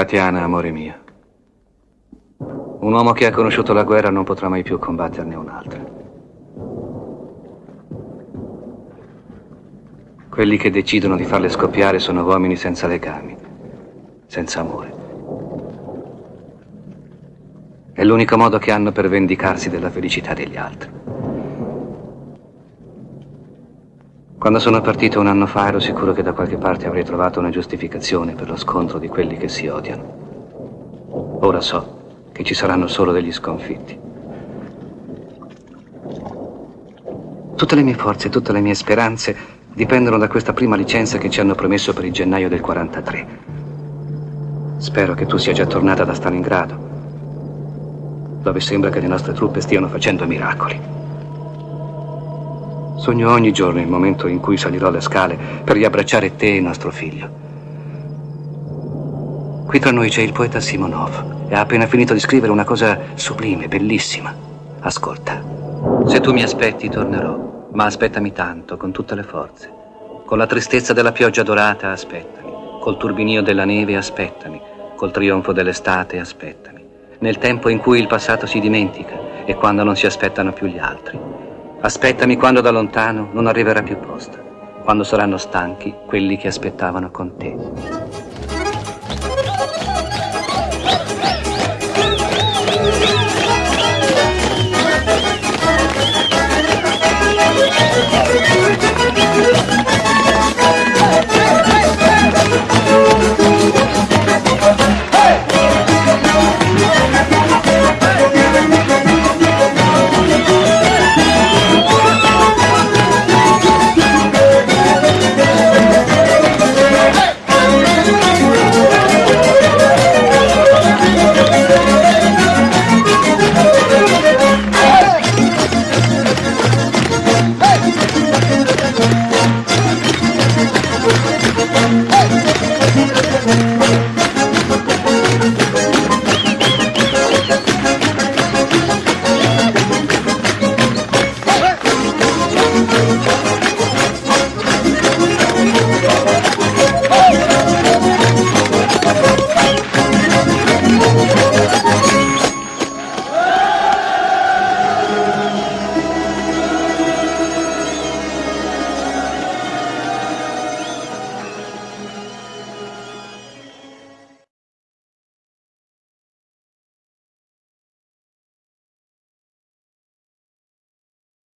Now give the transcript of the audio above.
Tatiana, amore mio. Un uomo che ha conosciuto la guerra non potrà mai più combatterne un'altra. Quelli che decidono di farle scoppiare sono uomini senza legami, senza amore. È l'unico modo che hanno per vendicarsi della felicità degli altri. Quando sono partito un anno fa ero sicuro che da qualche parte avrei trovato una giustificazione per lo scontro di quelli che si odiano. Ora so che ci saranno solo degli sconfitti. Tutte le mie forze, tutte le mie speranze dipendono da questa prima licenza che ci hanno promesso per il gennaio del 43. Spero che tu sia già tornata da Stalingrado, dove sembra che le nostre truppe stiano facendo miracoli. Sogno ogni giorno il momento in cui salirò le scale per riabbracciare te e nostro figlio. Qui tra noi c'è il poeta Simonov e ha appena finito di scrivere una cosa sublime, bellissima. Ascolta. Se tu mi aspetti, tornerò, ma aspettami tanto, con tutte le forze. Con la tristezza della pioggia dorata, aspettami. Col turbinio della neve, aspettami. Col trionfo dell'estate, aspettami. Nel tempo in cui il passato si dimentica e quando non si aspettano più gli altri. Aspettami quando da lontano non arriverà più posta, quando saranno stanchi quelli che aspettavano con te.